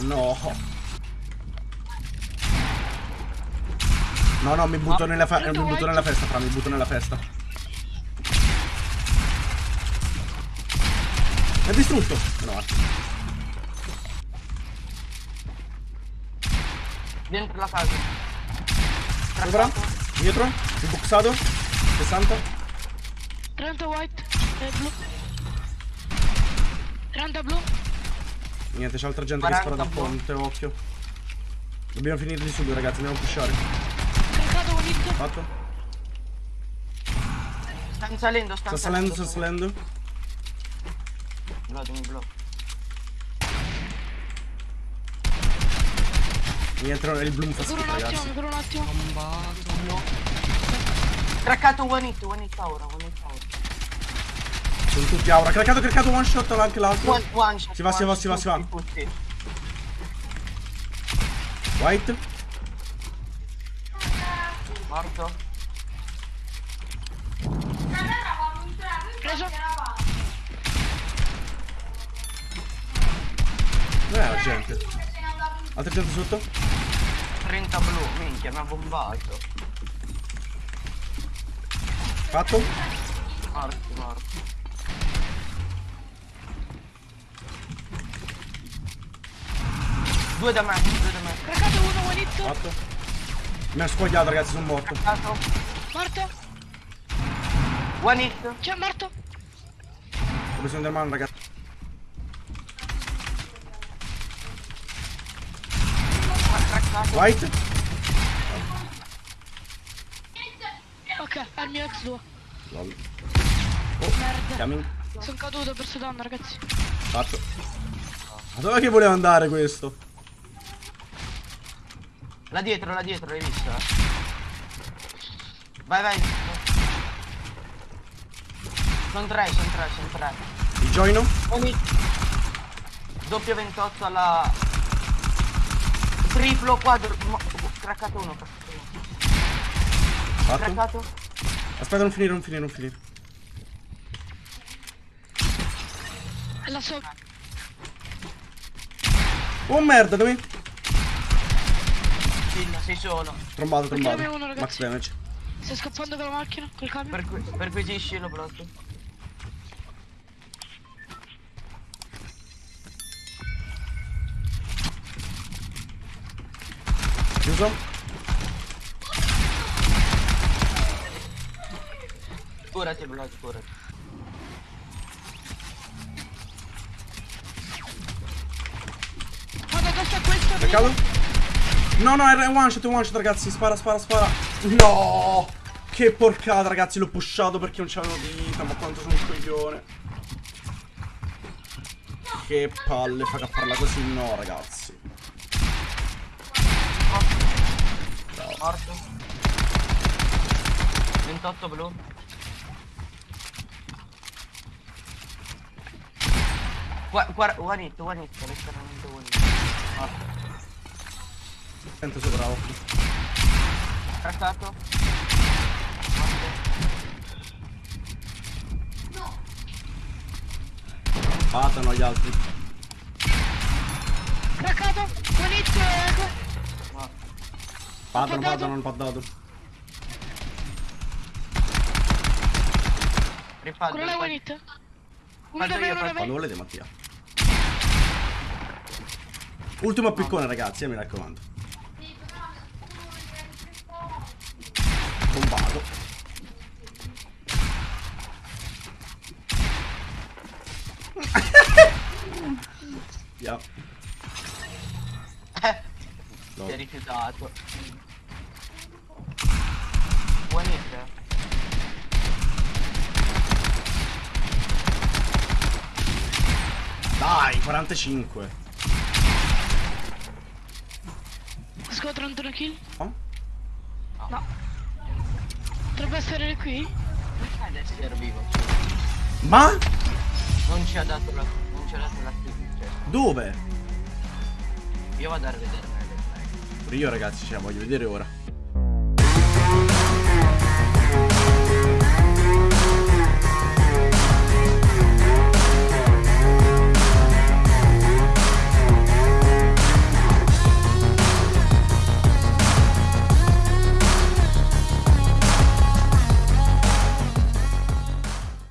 No. No, no, mi butto, nella, fe- mi butto nella festa, fra, mi butto nella festa. È distrutto. No. Dentro la casa. Sopra. Dietro. Inboxato. 60. 30 white e blu. 30 blu. Niente, c'è altra gente che 40 spara da ponte, occhio. Dobbiamo finire di subito, ragazzi, andiamo a pushare. Un. Fatto. Stanno salendo, stanno Sta salendo, sta salendo. Blocco, mi blocco. Niente, il bloom fa Dura schifo, un attimo, ragazzi. mi dura un attimo. No. Craccato one hit, one hit ora, one hit ora. Sono tutti aura. Craccato, craccato, one shot anche l'altro. One, one shot, Si va, si va, si va, si va. White. Morto. Preso. Dov'è la gente? Altra gente sotto? 30 blu, minchia, mi ha bombato. Fatto? Morti, morti. Due da me, due da me. Caricato uno, one hit. Fatto. Mi ha squagliato, ragazzi, sono morto. Craccato. Morto. One hit. C'è morto. Ho bisogno del mano, ragazzi. White. Ok, è il mio ex 2. Lol. Merda. Coming. Sono caduto, ho perso danno, ragazzi. Fatto. Ma dove che voleva andare questo? Là dietro, là dietro, l'hai visto? eh? Vai, vai. Sono tre, sono tre, sono tre. Il joino? Ogni... Doppio 28 alla... Triplo quadro... mo- Craccato uno, craccato uno. Fatto. Craccato. Aspetta, non finire, non finire, non finire. È là sopra. Oh merda, dove? Chill, sei solo. Trombato, trombato. Uno. Max damage. Stai scappando con la macchina, col camion. Per cui, perquisisci lo blocco. Chiuso? Curati il blocco, curati. Vado addosso a questo. Peccato? No, no, è one shot, è one shot, ragazzi. Spara, spara, spara. No! Che porcata, ragazzi. L'ho pushato perché non c'avevo vita. Ma quanto sono un coglione. Che palle, fa farla così. No, ragazzi. Morto. 28 blu. Gua- guarda, one hit, one hit, letteralmente one hit. Sento sopra occhio. Craccato. Patano gli altri. Craccato. One hit, ecco. Patano, patano, non paddato. Rifaldo. Quello è faccio- Quando volete, Mattia. Ultimo piccone, ragazzi, eh, mi raccomando. Bombato. Yeah. Eh, No. si è rifiutato. Eh. Dai, 45. Sco 31 kill. Oh? No. Potrebbe essere qui? Ad essere vivo? Ma? Non ci ha dato la. Non ci ha dato la cioè, Dove? Io vado a rivedere. Pure io, ragazzi, ce la voglio vedere ora.